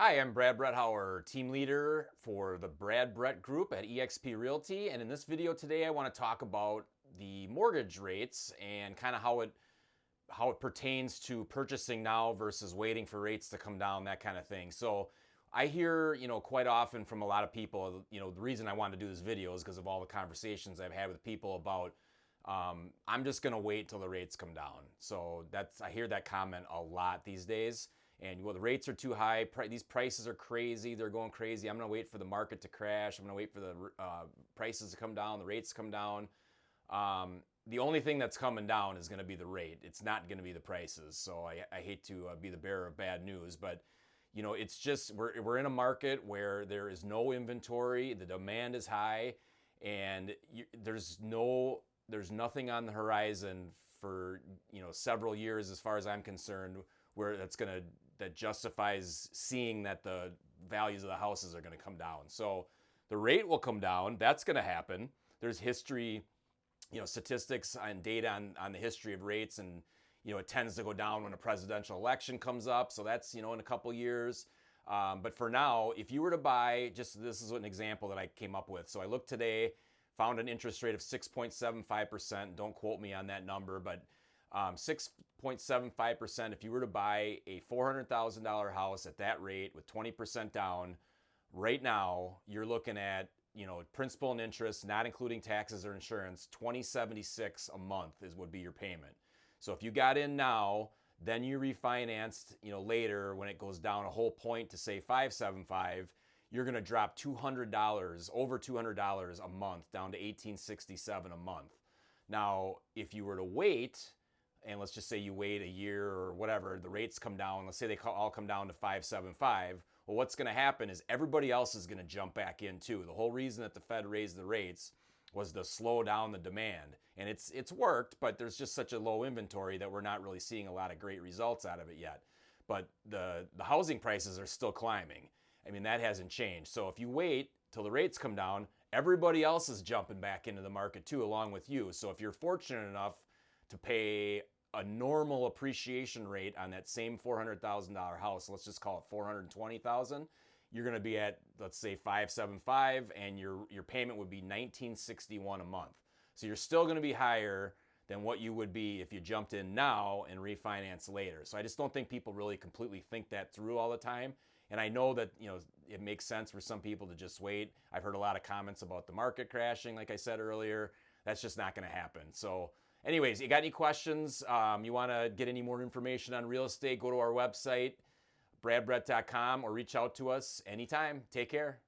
Hi, I'm Brad Bretthauer, team leader for the Brad Brett Group at eXp Realty. And in this video today, I want to talk about the mortgage rates and kind of how it how it pertains to purchasing now versus waiting for rates to come down, that kind of thing. So I hear, you know, quite often from a lot of people, you know, the reason I wanted to do this video is because of all the conversations I've had with people about um, I'm just going to wait till the rates come down. So that's I hear that comment a lot these days and well, the rates are too high. these prices are crazy. They're going crazy. I'm going to wait for the market to crash. I'm going to wait for the uh, prices to come down, the rates to come down. Um, the only thing that's coming down is going to be the rate. It's not going to be the prices. So I, I hate to uh, be the bearer of bad news, but you know, it's just we're we're in a market where there is no inventory. The demand is high, and you, there's no there's nothing on the horizon for you know several years, as far as I'm concerned, where that's going to that justifies seeing that the values of the houses are going to come down. So the rate will come down. That's going to happen. There's history, you know, statistics and data on, on the history of rates, and you know, it tends to go down when a presidential election comes up. So that's you know in a couple years. Um, but for now, if you were to buy, just this is an example that I came up with. So I looked today, found an interest rate of 6.75%. Don't quote me on that number, but um, 6.75% if you were to buy a $400,000 house at that rate with 20% down, right now you're looking at you know principal and interest not including taxes or insurance 2076 a month is would be your payment. So if you got in now then you refinanced you know later when it goes down a whole point to say 575 you're going to drop $200 over $200 a month down to 1867 a month. Now if you were to wait and let's just say you wait a year or whatever, the rates come down, let's say they all come down to 575, well, what's going to happen is everybody else is going to jump back in too. The whole reason that the Fed raised the rates was to slow down the demand. And it's it's worked, but there's just such a low inventory that we're not really seeing a lot of great results out of it yet. But the the housing prices are still climbing. I mean, that hasn't changed. So if you wait till the rates come down, everybody else is jumping back into the market too along with you. So if you're fortunate enough to pay a normal appreciation rate on that same $400,000 house, let's just call it 420,000, you're going to be at let's say 575 and your your payment would be 1961 a month. So you're still going to be higher than what you would be if you jumped in now and refinance later. So I just don't think people really completely think that through all the time. And I know that, you know, it makes sense for some people to just wait. I've heard a lot of comments about the market crashing like I said earlier. That's just not going to happen. So Anyways, you got any questions? Um, you want to get any more information on real estate? Go to our website, bradbrett.com, or reach out to us anytime. Take care.